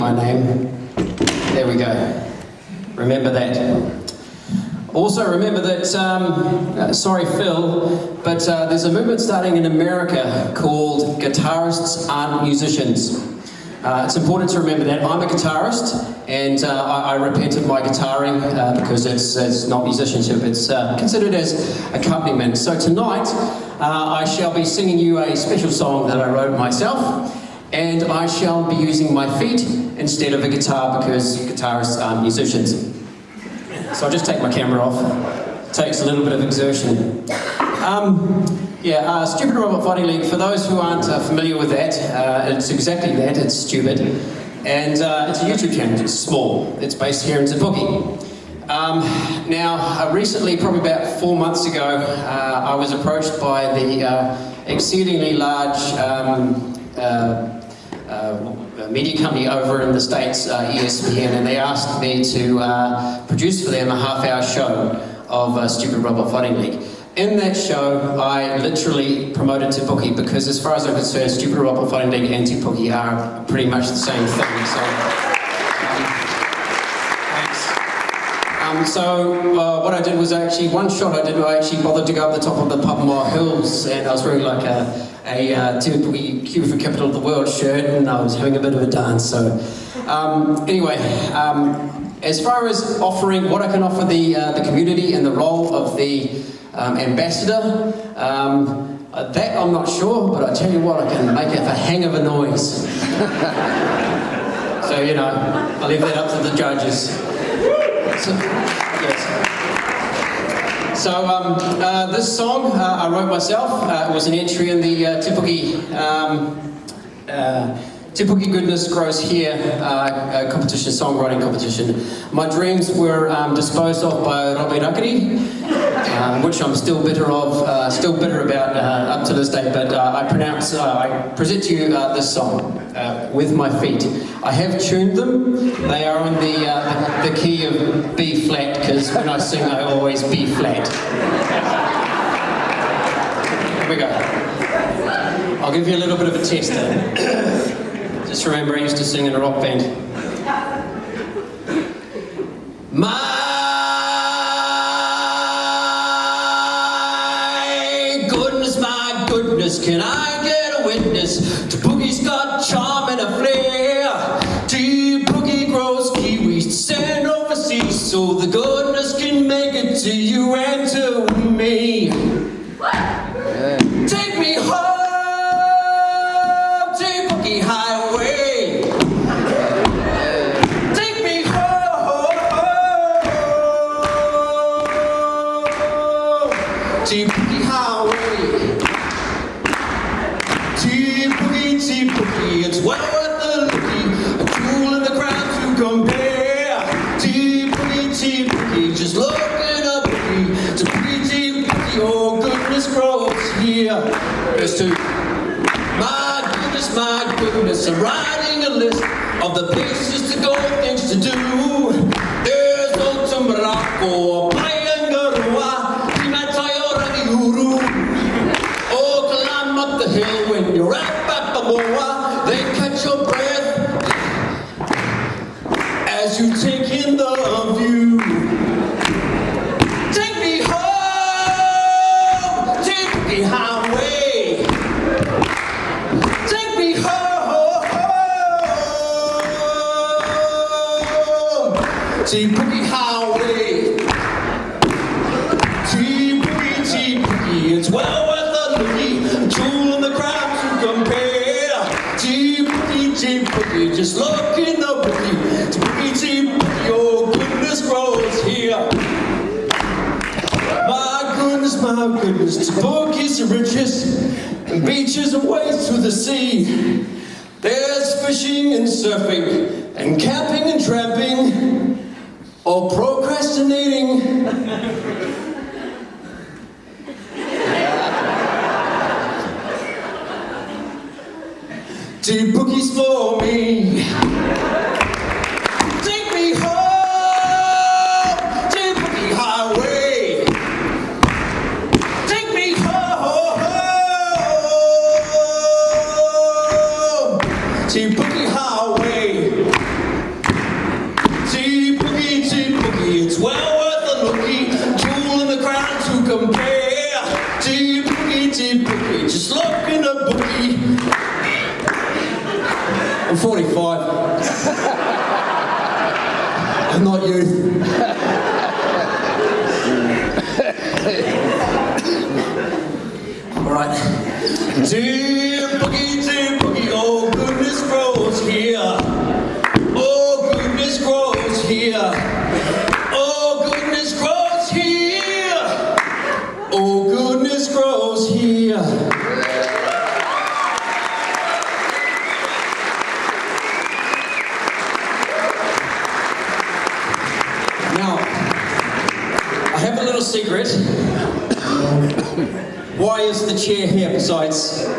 my name. There we go. Remember that. Also remember that, um, uh, sorry Phil, but uh, there's a movement starting in America called Guitarists Aren't Musicians. Uh, it's important to remember that I'm a guitarist and uh, I, I, repented my guitaring uh, because it's, it's not musicianship, it's considered as accompaniment. So tonight I shall be singing you a special song that I wrote myself and I shall be using my feet instead of a guitar because guitarists aren't musicians. So I'll just take my camera off. It takes a little bit of exertion. Um, yeah, uh, Stupid Robot Fighting League, for those who aren't uh, familiar with that, uh, it's exactly that, it's stupid. And uh, it's a YouTube channel, it's small. It's based here in Te Um, now, uh, recently, probably about four months ago, uh, I was approached by the exceedingly large um, Uh, media company over in the States, uh, ESPN, and they asked me to uh, produce for them a half-hour show of Stupid Robot Fighting League. In that show, I literally promoted Te Puke because as far as I'm concerned, Stupid Robot Fighting League and Te Puke are pretty much the same thing. So, um, so uh, what I did was actually, one shot I did, I actually bothered to go up the top of the Papamoa Hills and I was wearing like a, a uh, Kiwifruit Capital of the World shirt and I was having a bit of a dance. So um, anyway, um, as far as offering what I can offer the, uh, the community and the role of the um, ambassador. Um, that I'm not sure, but I tell you what, I can make it a hang of a noise. so, you know, I leave that up to the judges. So, yes. So um, uh, this song uh, I wrote myself. Uh, it was an entry in the uh, um, uh, Goodness Grows Here uh, competition, songwriting competition. My dreams were um, disposed of by Robbie Rakiri, um, which I'm still bitter of, uh, still bitter about uh, up to this day, but uh, I pronounce, uh, I present to you this song, With My Feet. I have tuned them, they are in the, the, the key of B flat, because when I sing I always B flat. Here we go. I'll give you a little bit of a tester. Just remember I used to sing in a rock band. My goodness, my goodness, can I get a witness? Te Puke's got charm and a flair. Te Puke grows kiwis send overseas so the goodness can make it to you and to me. Take me home. Te Verse 2. My goodness, my goodness, I'm writing a list of the places to go, things to do. There's old Morocco, Paengaroa, Timatayo Rangiuru. Oh, climb up the hill when you're at Papamoa. they catch your breath as you take beaches away to the sea. There's fishing and surfing, and camping and tramping, or procrastinating. Te Puke's for me. I'm 45. I'm not youth. All right. Te Puke, Te Puke, oh goodness grows here. Secret. Why is the chair here besides